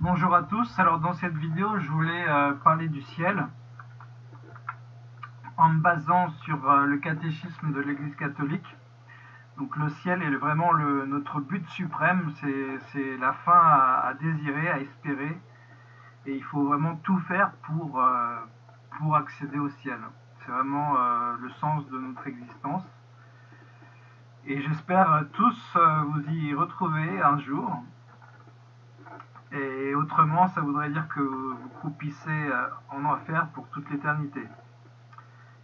Bonjour à tous, alors dans cette vidéo je voulais euh, parler du ciel en me basant sur euh, le catéchisme de l'Église catholique. Donc le ciel est vraiment notre but suprême, c'est la fin à, désirer, à espérer, et il faut vraiment tout faire pour, euh, pour accéder au ciel. C'est vraiment le sens de notre existence. Et j'espère tous vous y retrouver un jour. Autrement, ça voudrait dire que vous croupissez euh, en enfer pour toute l'éternité.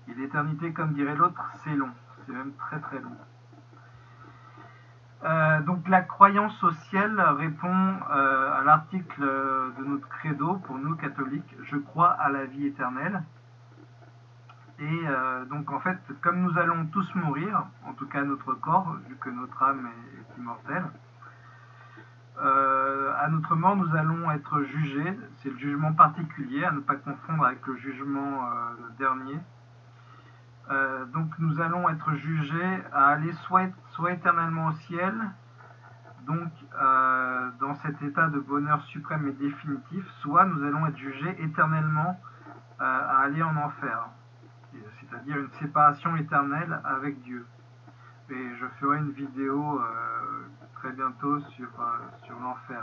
Et l'éternité, comme dirait l'autre, c'est long. C'est même très très long. Euh, donc la croyance au ciel répond euh, à l'article de notre credo pour nous catholiques, je crois à la vie éternelle. Et donc en fait, comme nous allons tous mourir, en tout cas notre corps, vu que notre âme est immortelle, euh, à notre mort, nous allons être jugés. C'est le jugement particulier, à ne pas confondre avec le jugement euh, dernier. Euh, donc nous allons être jugés à aller soit, soit éternellement au ciel, donc dans cet état de bonheur suprême et définitif, soit nous allons être jugés éternellement à aller en enfer, c'est-à-dire une séparation éternelle avec Dieu. Et je ferai une vidéo bientôt sur, euh, sur l'enfer.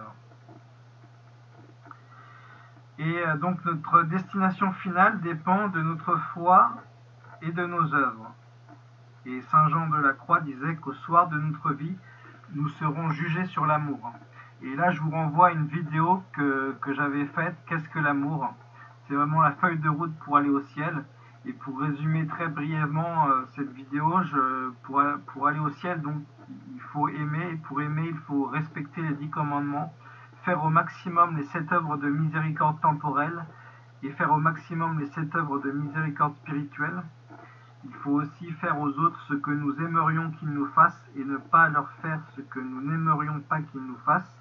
Et euh, donc notre destination finale dépend de notre foi et de nos œuvres. Et Saint Jean de la Croix disait qu'au soir de notre vie, nous serons jugés sur l'amour. Et là, je vous renvoie à une vidéo que, que j'avais faite, Qu'est-ce que l'amour? C'est vraiment la feuille de route pour aller au ciel. Et pour résumer très brièvement euh, cette vidéo, pour, pour, aller au ciel, donc il faut aimer, et pour aimer, il faut respecter les dix commandements, faire au maximum les sept œuvres de miséricorde temporelle et faire au maximum les sept œuvres de miséricorde spirituelle. Il faut aussi faire aux autres ce que nous aimerions qu'ils nous fassent et ne pas leur faire ce que nous n'aimerions pas qu'ils nous fassent.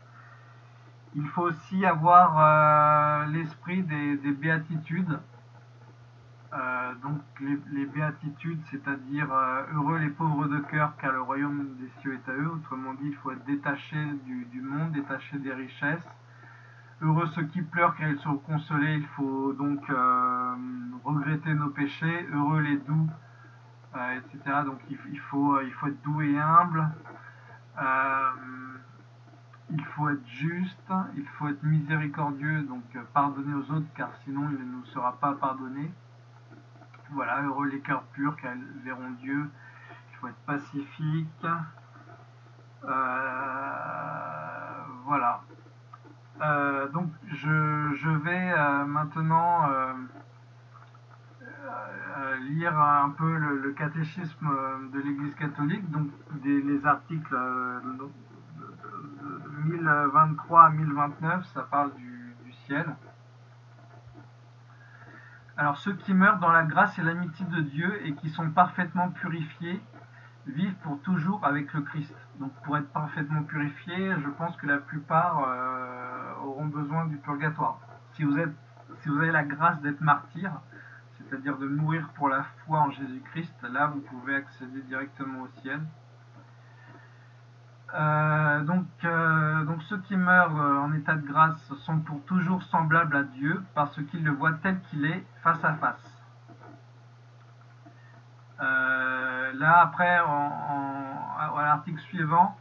Il faut aussi avoir euh, l'esprit des béatitudes, euh, donc les, béatitudes, c'est-à-dire euh, heureux les pauvres de cœur, car le royaume des cieux est à eux. Autrement dit, il faut être détaché du, monde, détaché des richesses. Heureux ceux qui pleurent, car ils sont consolés. Il faut donc euh, regretter nos péchés. Heureux les doux, etc. Donc il, faut, il faut être doux et humble. il faut être juste, il faut être miséricordieux, donc pardonner aux autres, car sinon il ne nous sera pas pardonné. Voilà, heureux les cœurs purs, car verront Dieu. Il faut être pacifique. Euh, voilà. Euh, donc je, vais euh, maintenant lire un peu le, catéchisme de l'Église catholique, donc les articles 1023 à 1029, ça parle du ciel. Alors ceux qui meurent dans la grâce et l'amitié de Dieu et qui sont parfaitement purifiés vivent pour toujours avec le Christ. Donc pour être parfaitement purifiés, je pense que la plupart euh, auront besoin du purgatoire. Si vous, si vous avez la grâce d'être martyr, c'est-à-dire de mourir pour la foi en Jésus-Christ, là vous pouvez accéder directement au ciel. Euh, donc, euh, donc ceux qui meurent euh, en état de grâce sont pour toujours semblables à Dieu parce qu'ils le voient tel qu'il est face à face. là après, à l'article suivant,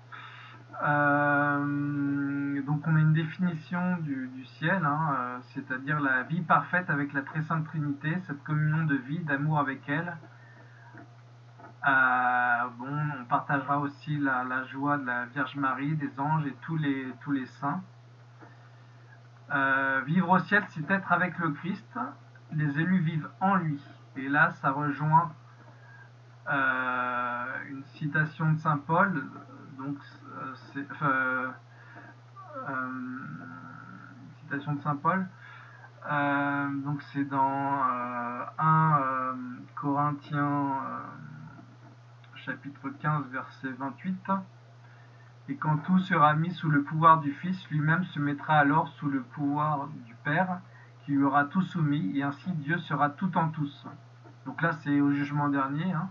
donc on a une définition du, ciel, hein, c'est-à-dire la vie parfaite avec la très sainte Trinité, cette communion de vie, d'amour avec elle, euh, on partagera aussi la, joie de la Vierge Marie, des anges et tous les, tous les saints. Euh, vivre au ciel, c'est être avec le Christ. Les élus vivent en lui. Et là, ça rejoint euh, une citation de Saint Paul. Donc, c'est citation de Saint Paul. donc, c'est dans 1 Corinthiens chapitre 15, verset 28. Et quand tout sera mis sous le pouvoir du Fils, lui-même se mettra alors sous le pouvoir du Père, qui lui aura tout soumis, et ainsi Dieu sera tout en tous. Donc là, c'est au jugement dernier. Hein.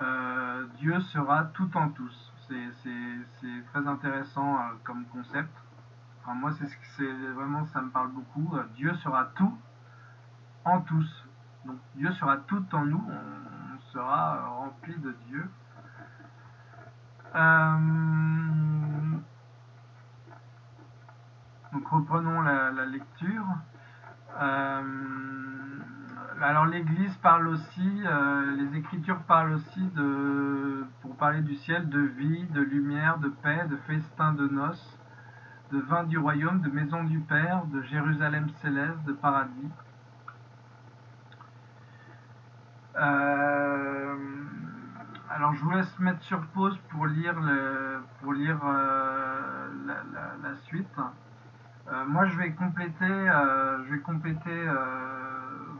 Euh, Dieu sera tout en tous. C'est très intéressant euh, comme concept. Moi, c'est vraiment, ça me parle beaucoup. Dieu sera tout en tous. Donc Dieu sera tout en nous, on sera rempli de Dieu. Euh, donc reprenons la, lecture. Euh, alors l'Église parle aussi, euh, les Écritures parlent aussi de, pour parler du ciel, de vie, de lumière, de paix, de festin de noces, de vin du royaume, de maison du Père, de Jérusalem céleste, de paradis. Euh, je vous laisse mettre sur pause pour lire, le, pour lire euh, la, suite. Euh, moi je vais compléter, je vais compléter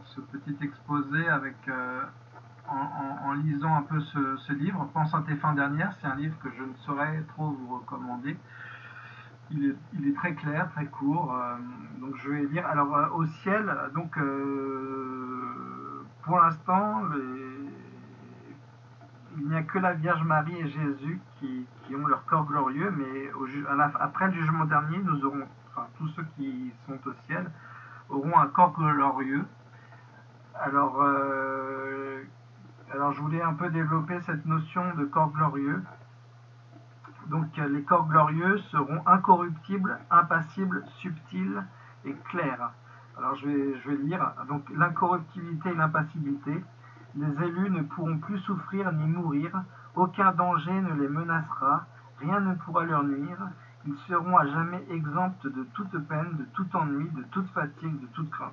ce petit exposé avec, en, lisant un peu ce, livre, Pense à tes fins dernières. C'est un livre que je ne saurais trop vous recommander. Il est, très clair, très court. donc je vais lire. Alors au ciel, donc pour l'instant, il n'y a que la Vierge Marie et Jésus qui, ont leur corps glorieux, mais après le jugement dernier, nous aurons, enfin tous ceux qui sont au ciel, auront un corps glorieux. Alors, euh, alors je voulais un peu développer cette notion de corps glorieux. Donc les corps glorieux seront incorruptibles, impassibles, subtils et clairs. Alors je vais, je vais lire. Donc l'incorruptibilité et l'impassibilité. Les élus ne pourront plus souffrir ni mourir. Aucun danger ne les menacera. Rien ne pourra leur nuire. Ils seront à jamais exempts de toute peine, de tout ennui, de toute fatigue, de toute crainte.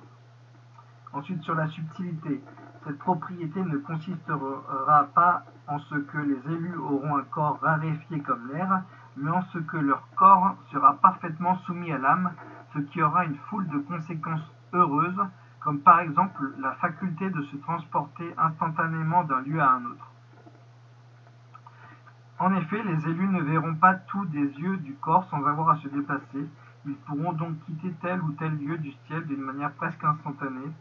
Ensuite, sur la subtilité, cette propriété ne consistera pas en ce que les élus auront un corps raréfié comme l'air, mais en ce que leur corps sera parfaitement soumis à l'âme, ce qui aura une foule de conséquences heureuses, comme par exemple la faculté de se transporter instantanément d'un lieu à un autre. En effet, les élus ne verront pas tout des yeux du corps sans avoir à se déplacer. Ils pourront donc quitter tel ou tel lieu du ciel d'une manière presque instantanée,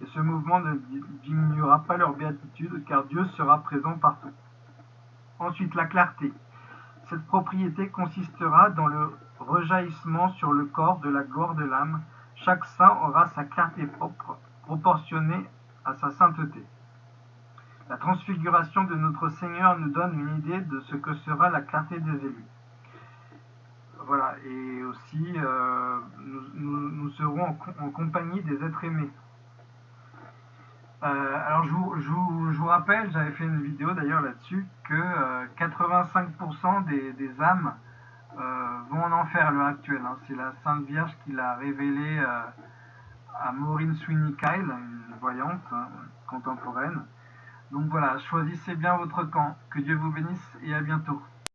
et ce mouvement ne diminuera pas leur béatitude, car Dieu sera présent partout. Ensuite, la clarté. Cette propriété consistera dans le rejaillissement sur le corps de la gloire de l'âme. Chaque saint aura sa clarté propre, proportionnée à sa sainteté. La transfiguration de notre Seigneur nous donne une idée de ce que sera la clarté des élus. Voilà, et aussi euh, nous, serons en compagnie des êtres aimés. Euh, alors je vous, rappelle, j'avais fait une vidéo d'ailleurs là-dessus, que 85% euh, des, âmes vont en enfer à l'heure actuelle. Hein. C'est la Sainte Vierge qui l'a révélé à Maureen Sweeney Kyle, une voyante hein, contemporaine. Donc voilà, choisissez bien votre camp. Que Dieu vous bénisse et à bientôt.